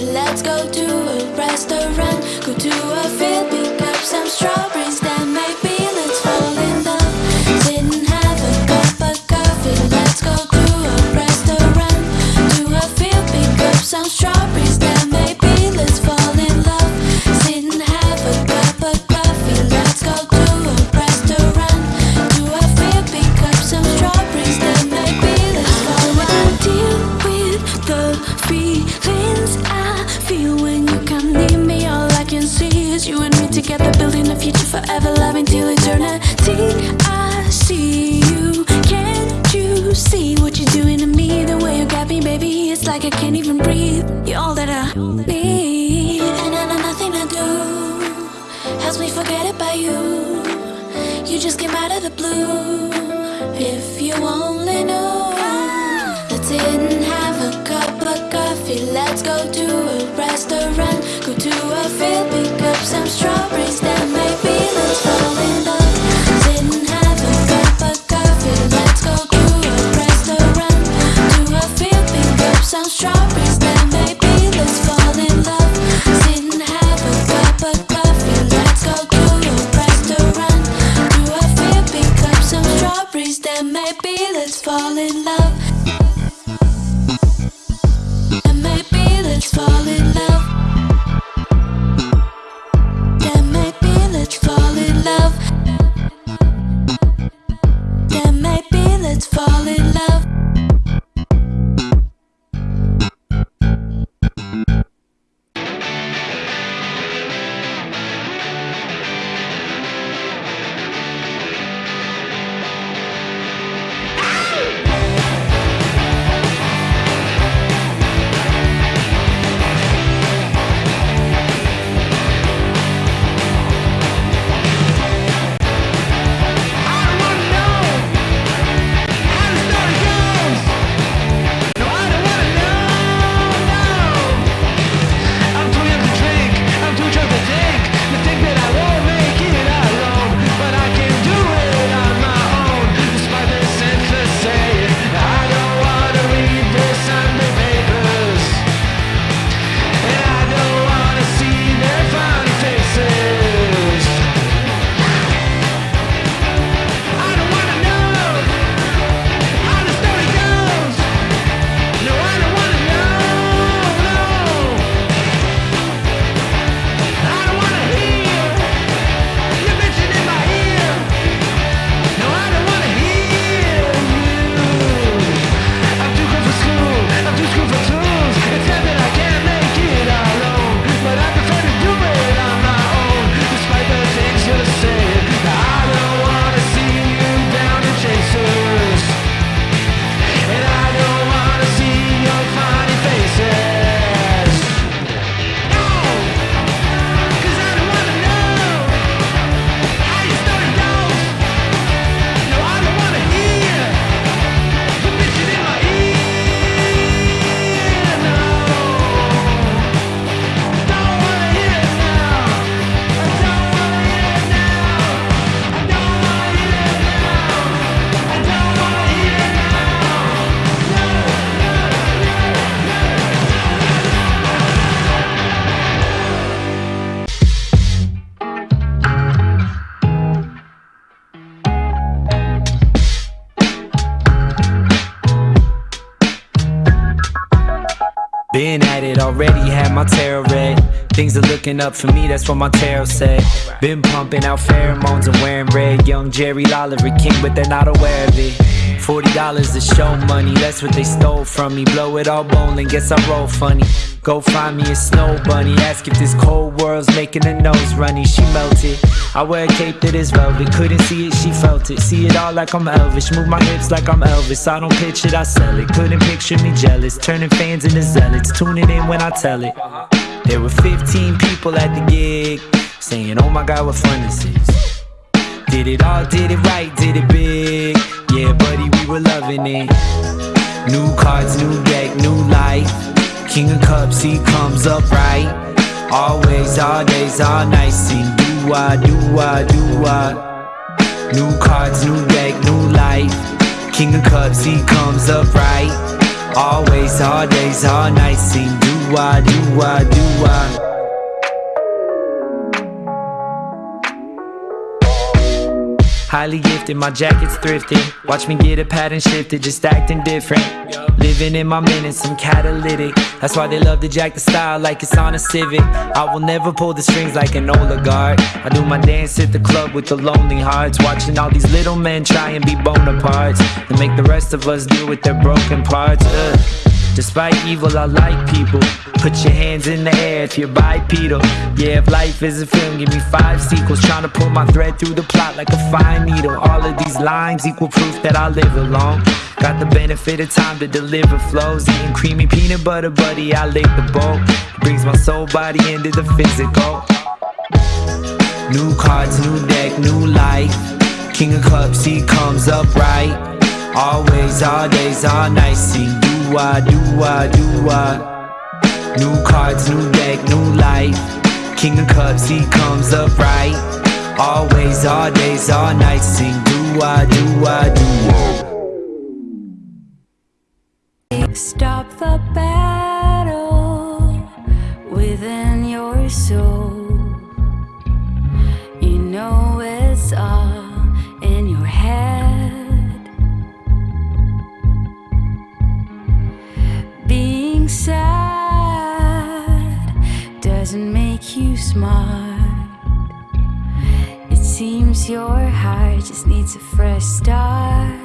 Let's go to a restaurant, go to a field, pick up some strawberries. it, already had my tarot read. Things are looking up for me, that's what my tarot said. Been pumping out pheromones and wearing red. Young Jerry Lolliver king, but they're not aware of it. Forty dollars is show money, that's what they stole from me. Blow it all bone, bowling, guess I roll funny. Go find me a snow bunny, ask if this cold world's making her nose runny. She melted. I wear a cape that is velvet, couldn't see it, she felt it. See it all like I'm Elvis, move my hips like I'm Elvis. I don't pitch it, I sell it. Couldn't picture me jealous, turning fans into zealots, tuning in when I tell it. There were 15 people at the gig, saying, Oh my god, what fun this is. Did it all, did it right, did it big. Yeah, buddy, we were loving it. New cards, new deck, new life. King of Cups, he comes up right. Always, all days, all nights. Sing do I, do I, do I. New cards, new deck, new life. King of Cups, he comes up right. Always, all days, all nights. Sing do I, do I, do I. Highly gifted, my jacket's thrifted. Watch me get a pattern shifted, just acting different. Living in my minutes, I'm catalytic. That's why they love to jack the style like it's on a Civic. I will never pull the strings like an oligarch. I do my dance at the club with the lonely hearts. Watching all these little men try and be Bonapartes. And make the rest of us deal with their broken parts. Ugh. Despite evil, I like people. Put your hands in the air if you're bipedal. Yeah, if life is a film, give me five sequels. Trying to pull my thread through the plot like a fine needle. All of these lines equal proof that I live alone. Got the benefit of time to deliver flows. Eating creamy peanut butter, buddy, I lick the bowl. Brings my soul body into the physical. New cards, new deck, new life. King of cups, he comes up right. Always, all days, all nights. See, do I, do I, do I. New cards, new deck, new life. King of cups, he comes up right. Always, all days, all nights. Sing, do I, do I, do I. Stop the battle within your soul. You smart. It seems your heart just needs a fresh start.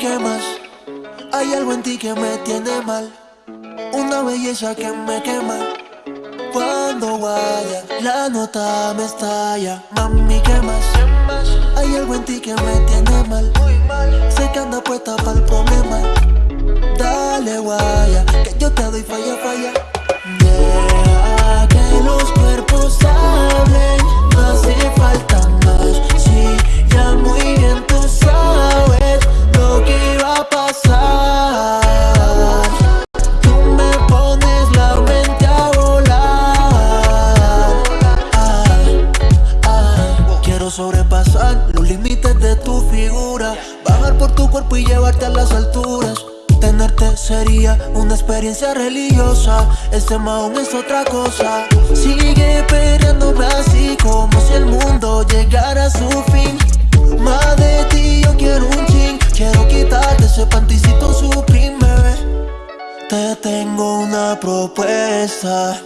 Mami, ¿qué más? Hay algo en ti que me tiene mal. Una belleza que me quema. Cuando vaya, la nota me estalla. Mami, ¿qué más? Hay algo en ti que me tiene mal. Sé que anda puesta para el problema. Dale, guaya, que yo te doy falla, falla. Deja que los cuerpos hablen, no hace falta más. Sí, ya muy bien los límites de tu figura, bajar por tu cuerpo y llevarte a las alturas. Tenerte sería una experiencia religiosa. Este maón es otra cosa. Sigue perreándome así como si el mundo llegara a su fin. Más de ti yo quiero un chin. Quiero quitarte ese panticito supreme, bebé. Te tengo una propuesta.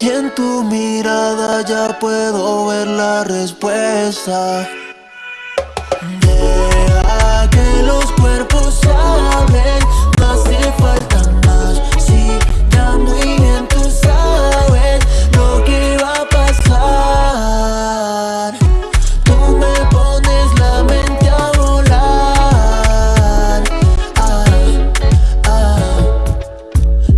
Y en tu mirada ya puedo ver la respuesta. Los cuerpos hablen, no hace falta más. Sí, ya muy bien tú sabes lo que va a pasar. Tú me pones la mente a volar. Ay, ay.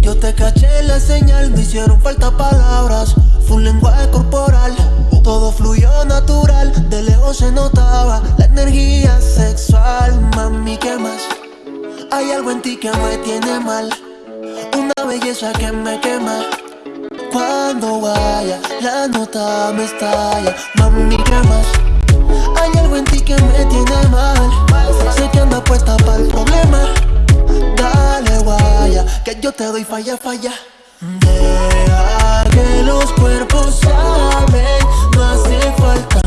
Yo te caché la señal, me hicieron falta palabras. Fue un lenguaje corporal, todo fluyó natural. De lejos se notaba la energía sexual. Mami, ¿qué más? Hay algo en ti que me tiene mal. Una belleza que me quema. Cuando vaya, la nota me estalla. Mami, ¿qué más? Hay algo en ti que me tiene mal. Sé que anda puesta para el problema. Dale, guaya, que yo te doy falla, falla. Deja que los cuerpos hablen, no hace falta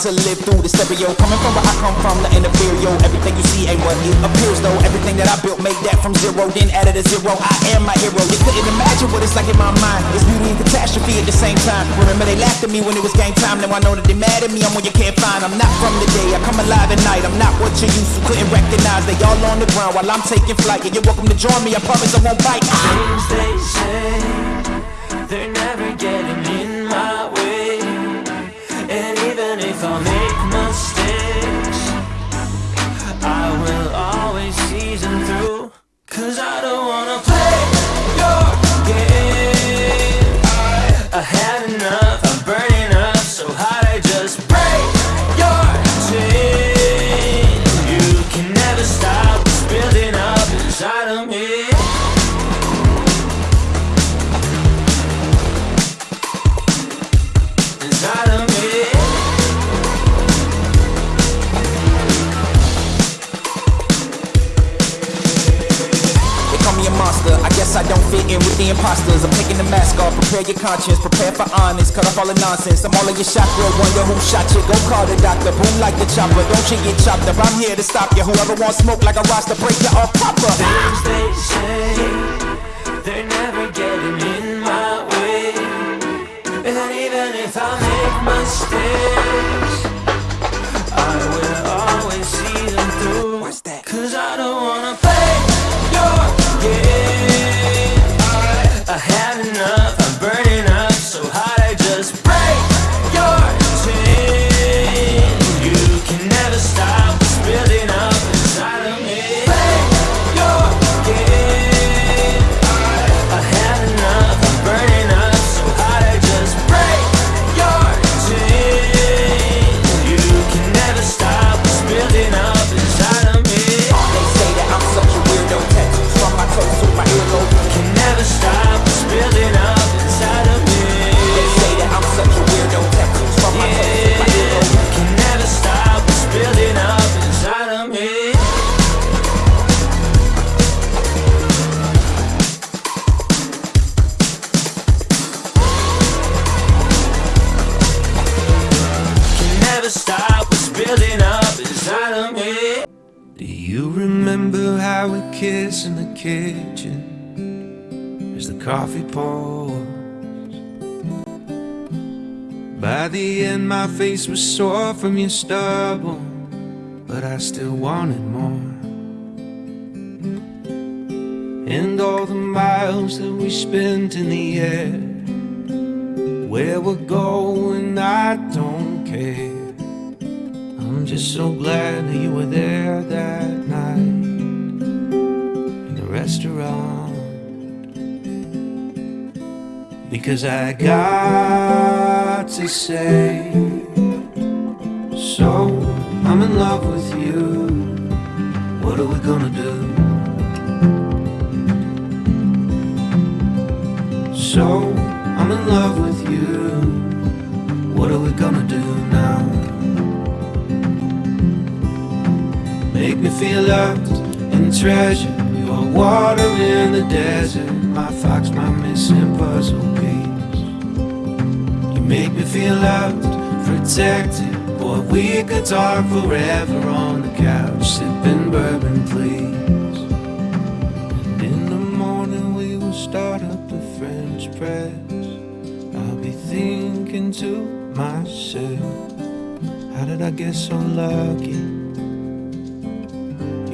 to live through the stereo. Coming from where I come from, the inferior. Everything you see ain't what it appears though. Everything that I built made that from zero, then added a zero. I am my hero. You couldn't imagine what it's like in my mind. It's beauty and catastrophe at the same time. Remember they laughed at me when it was game time. Now I know that they mad at me. I'm what you can't find. I'm not from the day. I come alive at night. I'm not what you used to. Couldn't recognize. They all on the ground while I'm taking flight. Yeah, you're welcome to join me. I promise I won't bite. They say, they're never getting in if conscience. Prepare for honest. Cut off all the nonsense. I'm all in your chakra. Wonder who shot you. Go call the doctor. Boom like the chopper. Don't you get chopped up. I'm here to stop you. Whoever wants smoke like a roster, break you off proper. Things they say, they're never getting in my way. And even if I make mistakes, kissed in the kitchen as the coffee pours? By the end, my face was sore from your stubble, but I still wanted more. And all the miles that we spent in the air, where we're going, I don't care. I'm just so glad that you were there that night restaurant. Because I got to say, so I'm in love with you. What are we gonna do? So I'm in love with you. What are we gonna do now? Make me feel loved and treasured. Water in the desert. My fox, my missing puzzle piece. You make me feel loved, protected. Boy, we could talk forever on the couch, sipping bourbon, please. And in the morning we will start up the French press. I'll be thinking to myself, how did I get so lucky?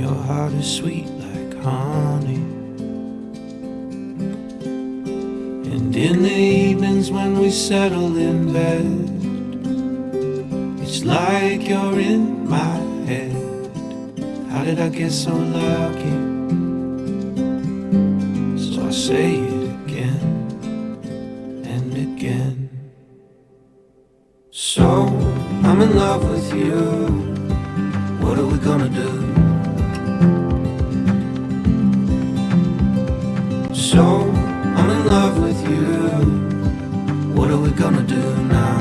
Your heart is sweet honey. And in the evenings when we settle in bed, it's like you're in my head. How did I get so lucky? So I say it again and again. So I'm in love with you. What are we gonna do? Are we gonna do now?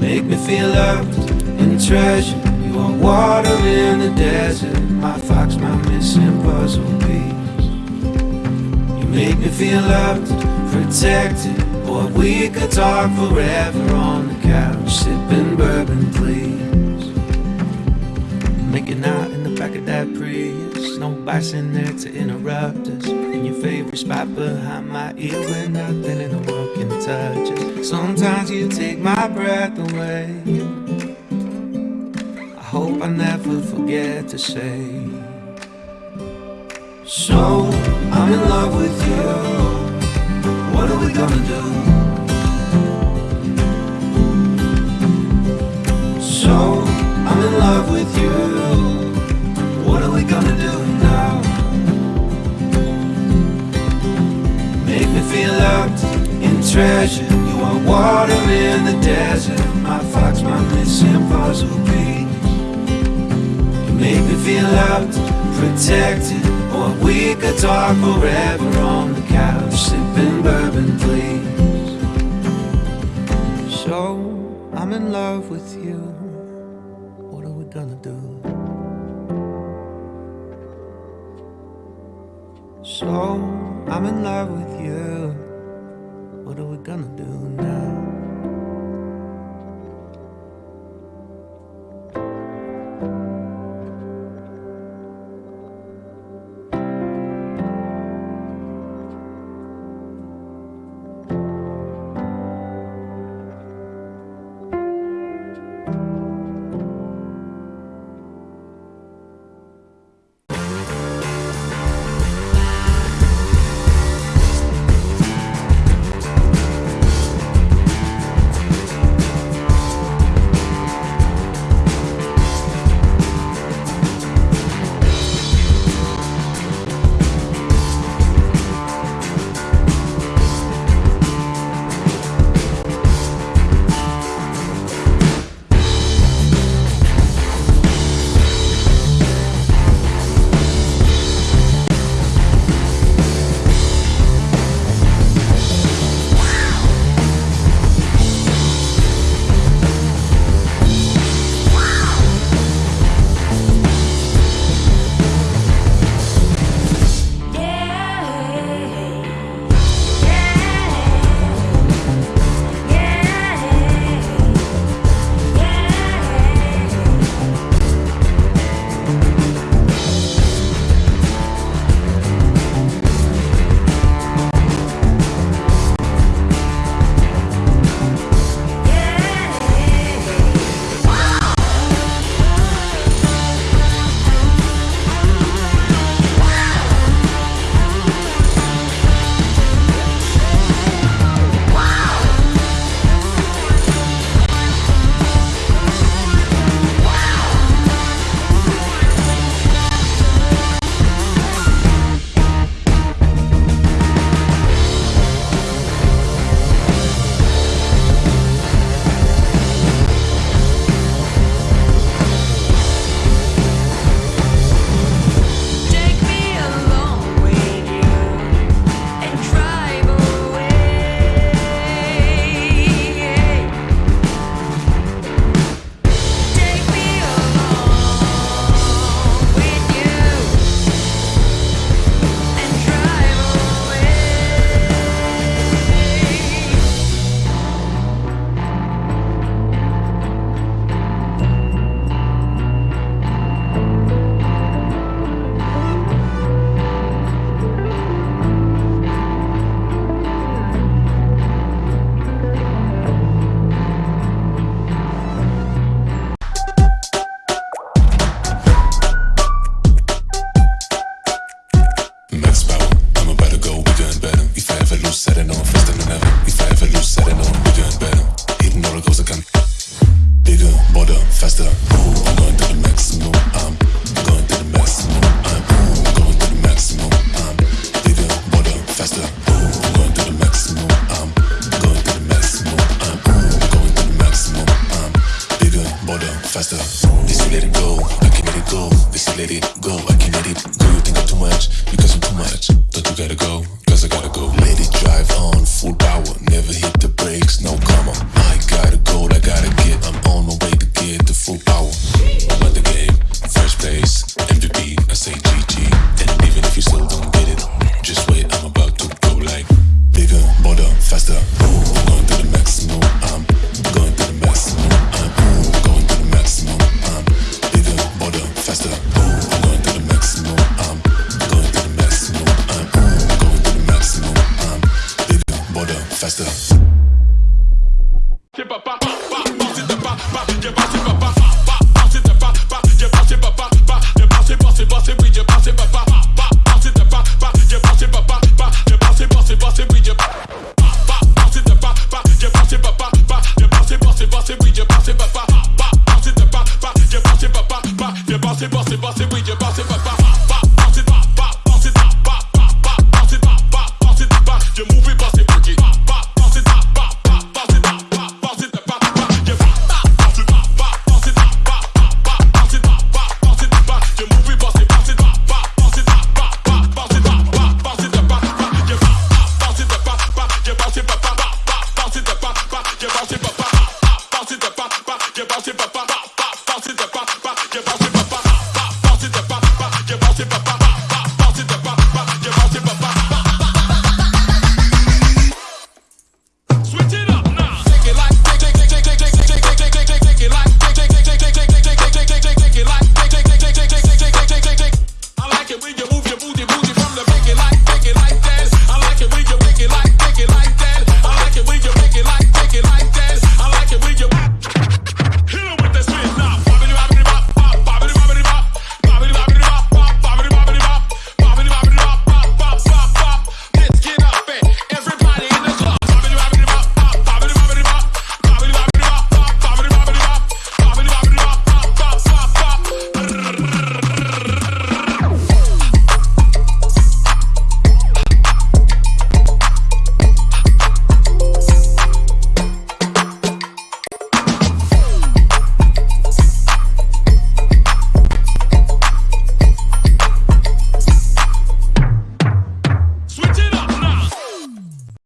Make me feel loved and treasured. You are water in the desert. My fox, my missing puzzle piece. You make me feel loved, protected. Boy, we could talk forever on the couch, sipping bourbon, please. In there to interrupt us. In your favorite spot behind my ear, where nothing in the world can touch us. Sometimes you take my breath away. I hope I never forget to say. So, I'm in love with you. What are we gonna do? And treasured. You are water in the desert. My fox, my missing puzzle piece. You make me feel loved, protected. Or we could talk forever on the couch, sipping bourbon, please. So I'm in love with you. What are we gonna do? So I'm in love with you. What say GG. And even if you still don't let it, just wait, I'm about to